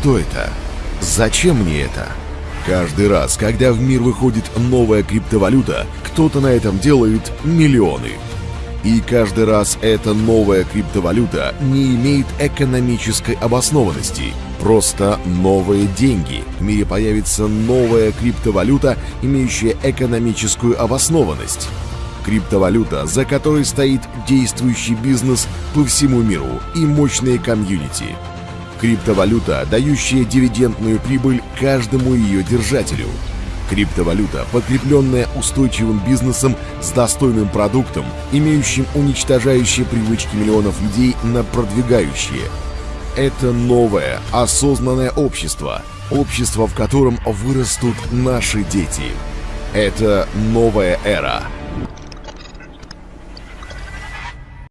Что это? Зачем мне это? Каждый раз, когда в мир выходит новая криптовалюта, кто-то на этом делает миллионы. И каждый раз эта новая криптовалюта не имеет экономической обоснованности. Просто новые деньги. В мире появится новая криптовалюта, имеющая экономическую обоснованность. Криптовалюта, за которой стоит действующий бизнес по всему миру и мощные комьюнити. Криптовалюта, дающая дивидендную прибыль каждому ее держателю. Криптовалюта, подкрепленная устойчивым бизнесом с достойным продуктом, имеющим уничтожающие привычки миллионов людей на продвигающие. Это новое, осознанное общество. Общество, в котором вырастут наши дети. Это новая эра –